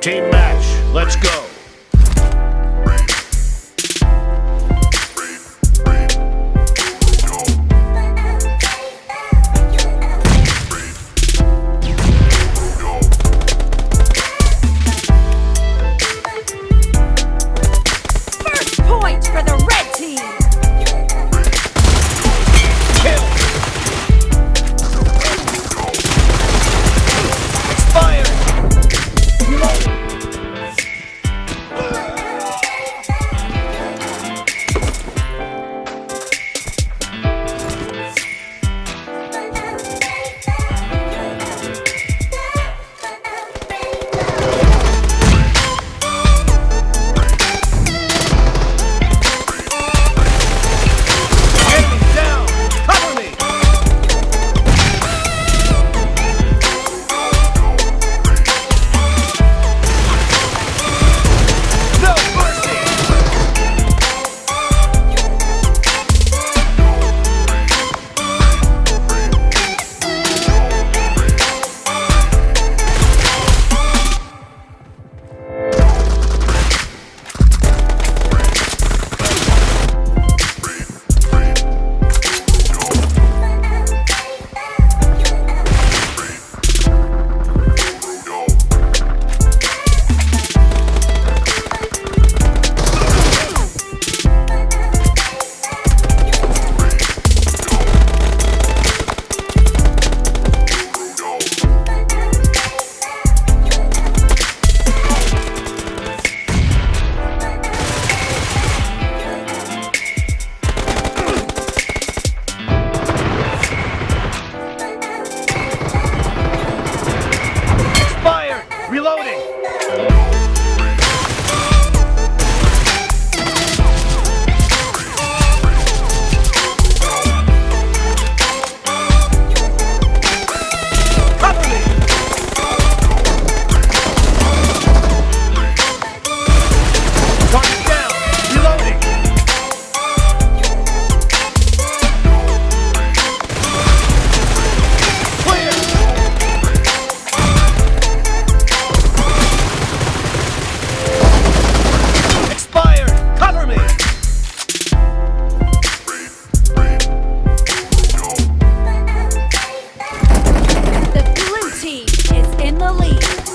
Team match, let's go. the lead.